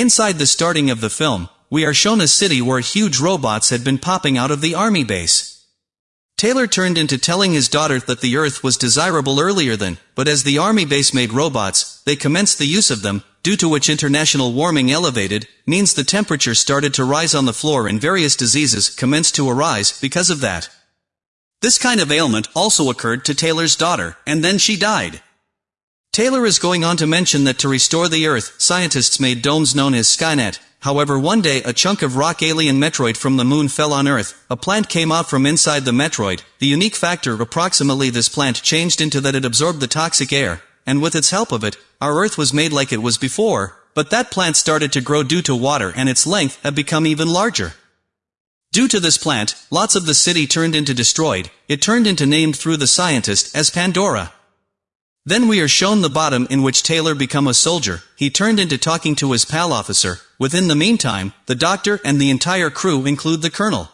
Inside the starting of the film, we are shown a city where huge robots had been popping out of the army base. Taylor turned into telling his daughter that the Earth was desirable earlier than, but as the army base made robots, they commenced the use of them, due to which international warming elevated, means the temperature started to rise on the floor and various diseases commenced to arise because of that. This kind of ailment also occurred to Taylor's daughter, and then she died. Taylor is going on to mention that to restore the Earth, scientists made domes known as Skynet. However one day a chunk of rock alien meteoroid from the moon fell on Earth, a plant came out from inside the meteoroid, the unique factor approximately this plant changed into that it absorbed the toxic air, and with its help of it, our Earth was made like it was before, but that plant started to grow due to water and its length had become even larger. Due to this plant, lots of the city turned into destroyed, it turned into named through the scientist as Pandora. Then we are shown the bottom in which Taylor become a soldier, he turned into talking to his pal officer, within the meantime, the doctor and the entire crew include the colonel.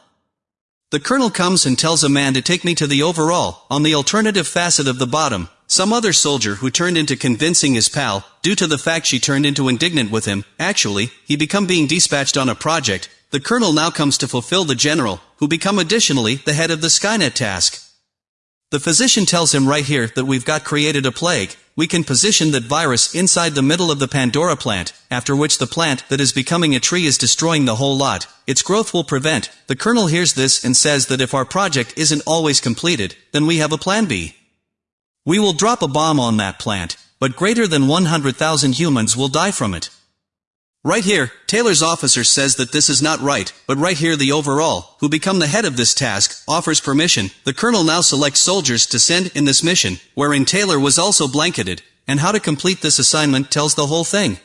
The colonel comes and tells a man to take me to the overall, on the alternative facet of the bottom, some other soldier who turned into convincing his pal, due to the fact she turned into indignant with him, actually, he become being dispatched on a project, the colonel now comes to fulfill the general, who become additionally the head of the Skynet task. The physician tells him right here that we've got created a plague, we can position that virus inside the middle of the Pandora plant, after which the plant that is becoming a tree is destroying the whole lot, its growth will prevent. The colonel hears this and says that if our project isn't always completed, then we have a plan B. We will drop a bomb on that plant, but greater than 100,000 humans will die from it. Right here, Taylor's officer says that this is not right, but right here the overall, who become the head of this task, offers permission, the colonel now selects soldiers to send in this mission, wherein Taylor was also blanketed, and how to complete this assignment tells the whole thing.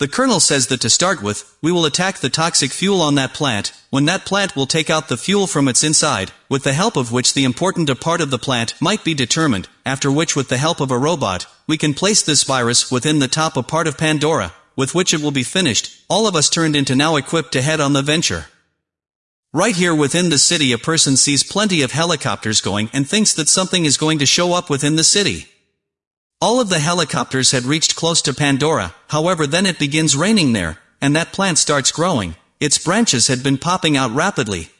The colonel says that to start with, we will attack the toxic fuel on that plant, when that plant will take out the fuel from its inside, with the help of which the important a part of the plant might be determined, after which with the help of a robot, we can place this virus within the top a part of Pandora, with which it will be finished, all of us turned into now equipped to head on the venture. Right here within the city a person sees plenty of helicopters going and thinks that something is going to show up within the city. All of the helicopters had reached close to Pandora, however then it begins raining there, and that plant starts growing, its branches had been popping out rapidly.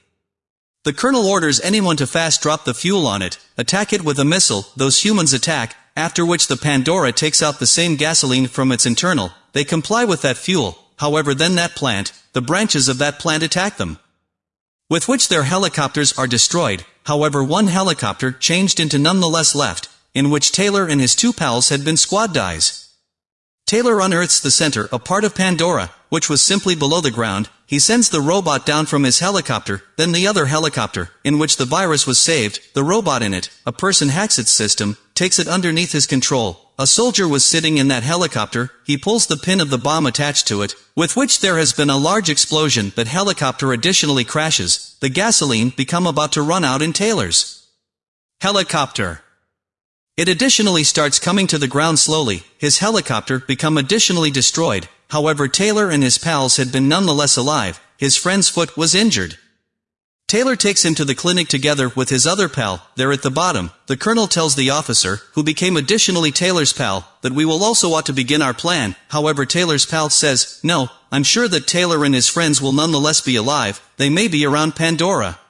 The colonel orders anyone to fast drop the fuel on it, attack it with a missile, those humans attack, after which the Pandora takes out the same gasoline from its internal, they comply with that fuel, however then that plant, the branches of that plant attack them. With which their helicopters are destroyed, however one helicopter changed into nonetheless left, in which Taylor and his two pals had been squad dies. Taylor unearths the center, a part of Pandora, which was simply below the ground, he sends the robot down from his helicopter, then the other helicopter, in which the virus was saved, the robot in it, a person hacks its system, takes it underneath his control, a soldier was sitting in that helicopter, he pulls the pin of the bomb attached to it, with which there has been a large explosion that helicopter additionally crashes, the gasoline become about to run out in Taylor's. Helicopter. It additionally starts coming to the ground slowly, his helicopter become additionally destroyed, however Taylor and his pals had been nonetheless alive, his friend's foot was injured. Taylor takes him to the clinic together with his other pal, there at the bottom. The colonel tells the officer, who became additionally Taylor's pal, that we will also ought to begin our plan. However Taylor's pal says, no, I'm sure that Taylor and his friends will nonetheless be alive, they may be around Pandora.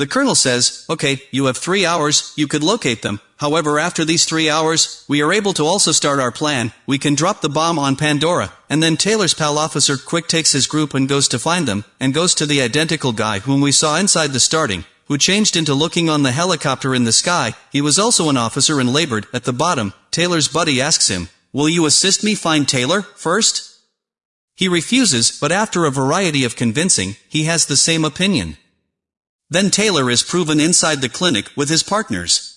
The colonel says, okay, you have three hours, you could locate them, however after these three hours, we are able to also start our plan, we can drop the bomb on Pandora, and then Taylor's pal officer quick takes his group and goes to find them, and goes to the identical guy whom we saw inside the starting, who changed into looking on the helicopter in the sky, he was also an officer and labored, at the bottom, Taylor's buddy asks him, will you assist me find Taylor, first? He refuses, but after a variety of convincing, he has the same opinion. Then Taylor is proven inside the clinic with his partners.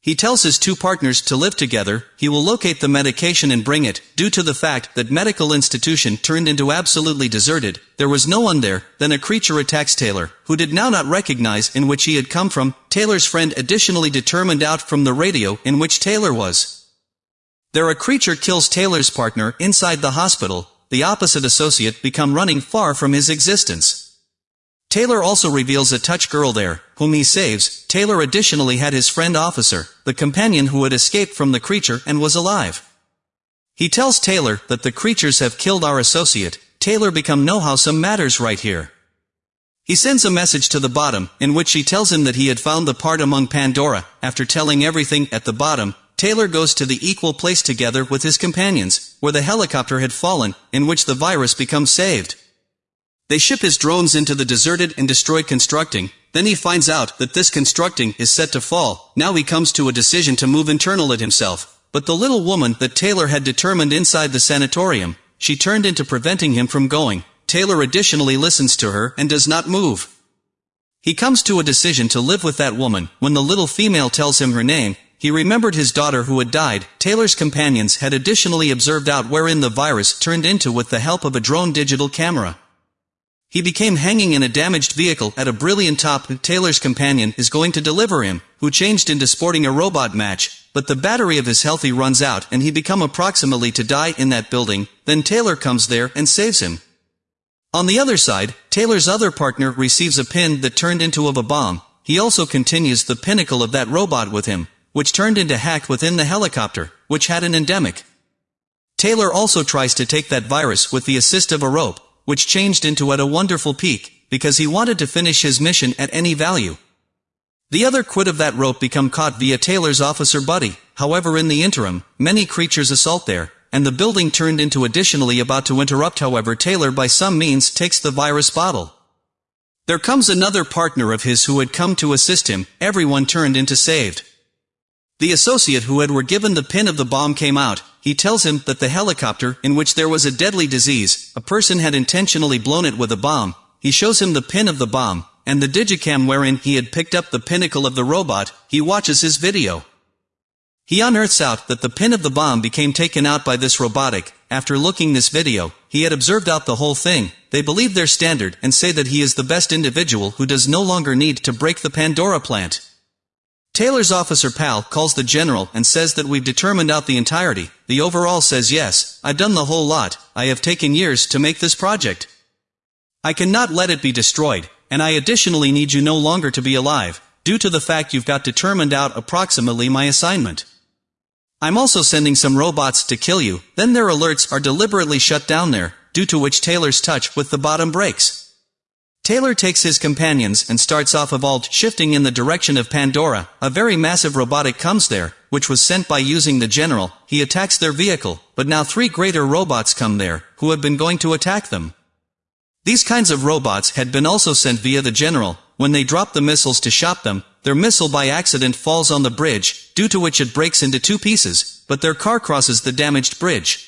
He tells his two partners to live together, he will locate the medication and bring it, due to the fact that medical institution turned into absolutely deserted, there was no one there, then a creature attacks Taylor, who did now not recognize in which he had come from, Taylor's friend additionally determined out from the radio in which Taylor was. There a creature kills Taylor's partner inside the hospital, the opposite associate become running far from his existence. Taylor also reveals a touch girl there, whom he saves. Taylor additionally had his friend officer, the companion who had escaped from the creature and was alive. He tells Taylor that the creatures have killed our associate, Taylor become know how some matters right here. He sends a message to the bottom, in which she tells him that he had found the part among Pandora. After telling everything at the bottom, Taylor goes to the equal place together with his companions, where the helicopter had fallen, in which the virus becomes saved. They ship his drones into the deserted and destroyed constructing, then he finds out that this constructing is set to fall, now he comes to a decision to move internal it himself. But the little woman that Taylor had determined inside the sanatorium, she turned into preventing him from going, Taylor additionally listens to her and does not move. He comes to a decision to live with that woman. When the little female tells him her name, he remembered his daughter who had died. Taylor's companions had additionally observed out wherein the virus turned into with the help of a drone digital camera. He became hanging in a damaged vehicle at a brilliant top Taylor's companion is going to deliver him, who changed into sporting a robot match, but the battery of his healthy runs out and he become approximately to die in that building, then Taylor comes there and saves him. On the other side, Taylor's other partner receives a pin that turned into of a bomb. He also continues the pinnacle of that robot with him, which turned into hack within the helicopter, which had an endemic. Taylor also tries to take that virus with the assist of a rope, which changed into at a wonderful peak, because he wanted to finish his mission at any value. The other quid of that rope become caught via Taylor's officer buddy, however in the interim, many creatures assault there, and the building turned into additionally about to interrupt however Taylor by some means takes the virus bottle. There comes another partner of his who had come to assist him, everyone turned into saved. The associate who had were given the pin of the bomb came out, he tells him that the helicopter, in which there was a deadly disease, a person had intentionally blown it with a bomb, he shows him the pin of the bomb, and the digicam wherein he had picked up the pinnacle of the robot, he watches his video. He unearths out that the pin of the bomb became taken out by this robotic. After looking this video, he had observed out the whole thing. They believe their standard and say that he is the best individual who does no longer need to break the Pandora plant. Taylor's officer pal calls the general and says that we've determined out the entirety. The overall says yes, I've done the whole lot, I have taken years to make this project. I cannot let it be destroyed, and I additionally need you no longer to be alive, due to the fact you've got determined out approximately my assignment. I'm also sending some robots to kill you, then their alerts are deliberately shut down there, due to which Taylor's touch with the bottom breaks. Taylor takes his companions and starts off evolved shifting in the direction of Pandora, a very massive robotic comes there, which was sent by using the general, he attacks their vehicle, but now three greater robots come there, who have been going to attack them. These kinds of robots had been also sent via the general, when they drop the missiles to shot them, their missile by accident falls on the bridge, due to which it breaks into two pieces, but their car crosses the damaged bridge.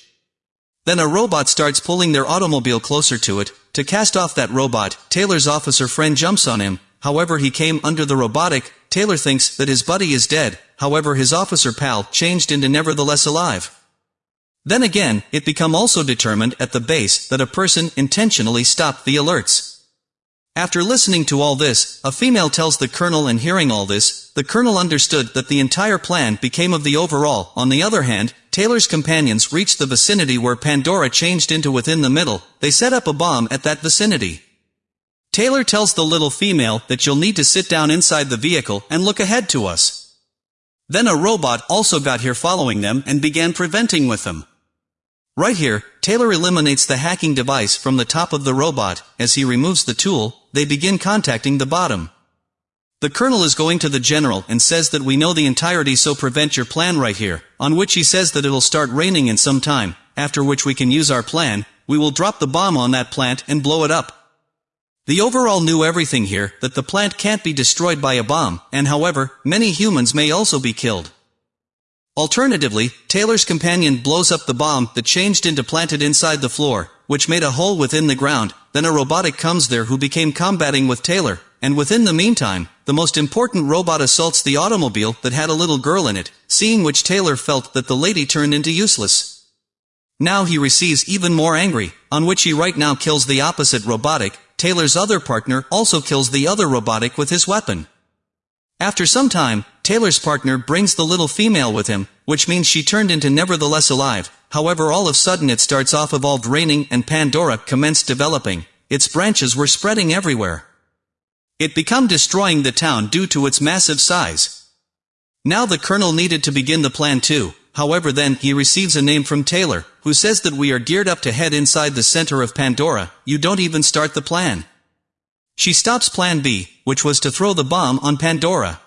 Then a robot starts pulling their automobile closer to it, to cast off that robot, Taylor's officer friend jumps on him, however he came under the robotic, Taylor thinks that his buddy is dead, however his officer pal changed into nevertheless alive. Then again, it become also determined at the base that a person intentionally stopped the alerts. After listening to all this, a female tells the colonel and hearing all this, the colonel understood that the entire plan became of the overall. On the other hand, Taylor's companions reached the vicinity where Pandora changed into within the middle, they set up a bomb at that vicinity. Taylor tells the little female that you'll need to sit down inside the vehicle and look ahead to us. Then a robot also got here following them and began preventing with them. Right here, Taylor eliminates the hacking device from the top of the robot, as he removes the tool, they begin contacting the bottom. The colonel is going to the general and says that we know the entirety so prevent your plan right here, on which he says that it'll start raining in some time, after which we can use our plan, we will drop the bomb on that plant and blow it up. The overall knew everything here, that the plant can't be destroyed by a bomb, and however, many humans may also be killed. Alternatively, Taylor's companion blows up the bomb that changed into planted inside the floor, which made a hole within the ground, then a robotic comes there who became combating with Taylor, and within the meantime, the most important robot assaults the automobile that had a little girl in it, seeing which Taylor felt that the lady turned into useless. Now he receives even more angry, on which he right now kills the opposite robotic, Taylor's other partner also kills the other robotic with his weapon. After some time, Taylor's partner brings the little female with him, which means she turned into nevertheless alive, however all of sudden it starts off evolved raining and Pandora commenced developing, its branches were spreading everywhere. It become destroying the town due to its massive size. Now the colonel needed to begin the plan too, however then, he receives a name from Taylor, who says that we are geared up to head inside the center of Pandora, you don't even start the plan. She stops plan B, which was to throw the bomb on Pandora.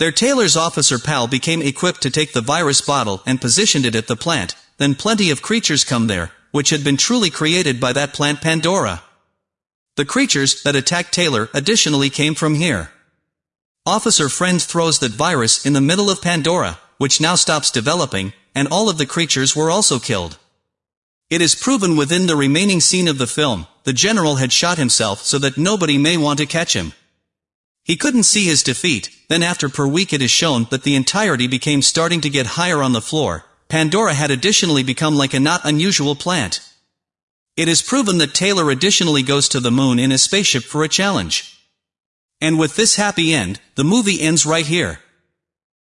Their Taylor's officer pal became equipped to take the virus bottle and positioned it at the plant, then plenty of creatures come there, which had been truly created by that plant Pandora. The creatures that attacked Taylor additionally came from here. Officer Friend throws that virus in the middle of Pandora, which now stops developing, and all of the creatures were also killed. It is proven within the remaining scene of the film, the general had shot himself so that nobody may want to catch him. He couldn't see his defeat, then after per week it is shown that the entirety became starting to get higher on the floor, Pandora had additionally become like a not unusual plant. It is proven that Taylor additionally goes to the moon in a spaceship for a challenge. And with this happy end, the movie ends right here.